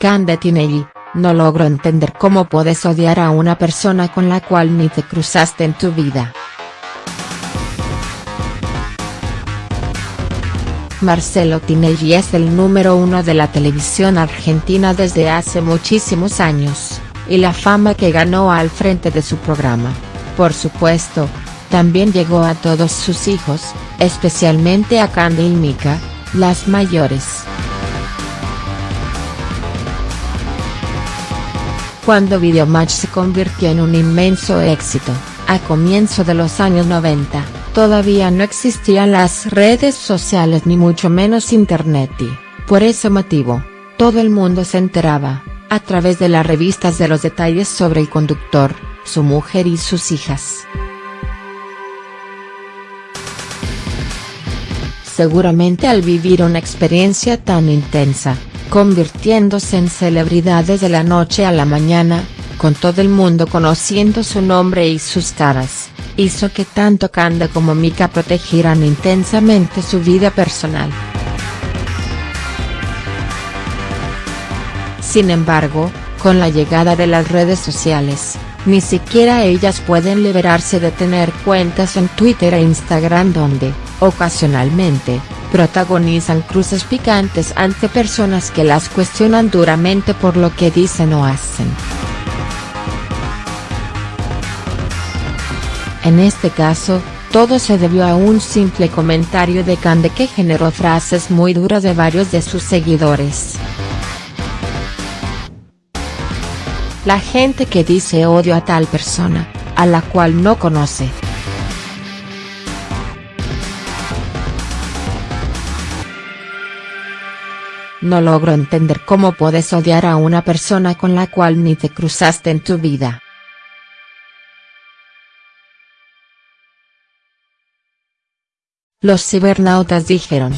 Candetinelli, no logro entender cómo puedes odiar a una persona con la cual ni te cruzaste en tu vida. Marcelo Tinelli es el número uno de la televisión argentina desde hace muchísimos años, y la fama que ganó al frente de su programa, por supuesto, también llegó a todos sus hijos, especialmente a Candy y Mika, las mayores. Cuando Videomatch se convirtió en un inmenso éxito, a comienzo de los años 90, todavía no existían las redes sociales ni mucho menos internet y, por ese motivo, todo el mundo se enteraba, a través de las revistas de los detalles sobre el conductor, su mujer y sus hijas. Seguramente al vivir una experiencia tan intensa, convirtiéndose en celebridades de la noche a la mañana, con todo el mundo conociendo su nombre y sus caras, hizo que tanto Kanda como Mika protegieran intensamente su vida personal. Sin embargo, con la llegada de las redes sociales, ni siquiera ellas pueden liberarse de tener cuentas en Twitter e Instagram donde, ocasionalmente, protagonizan cruces picantes ante personas que las cuestionan duramente por lo que dicen o hacen. En este caso, todo se debió a un simple comentario de Cande que generó frases muy duras de varios de sus seguidores. La gente que dice odio a tal persona, a la cual no conoce. No logro entender cómo puedes odiar a una persona con la cual ni te cruzaste en tu vida. Los cibernautas dijeron.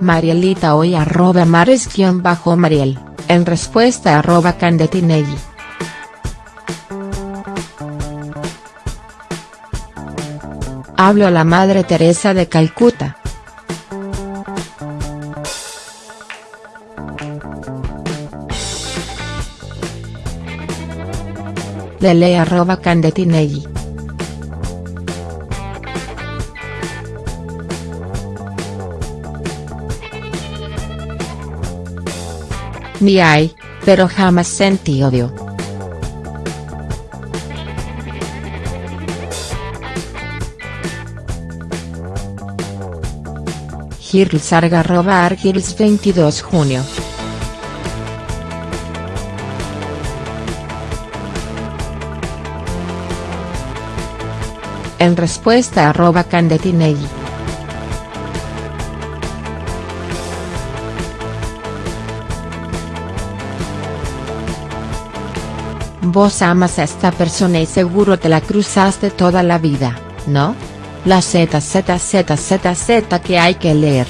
Marielita hoy arroba mares-mariel, en respuesta arroba candetinelli. Hablo a la Madre Teresa de Calcuta. Lele arroba candetinelli. Ni hay, pero jamás sentí odio. Girls arroba 22 junio. En respuesta arroba Candetinelli. Vos amas a esta persona y seguro te la cruzaste toda la vida, ¿no? La ZZZZZ que hay que leer.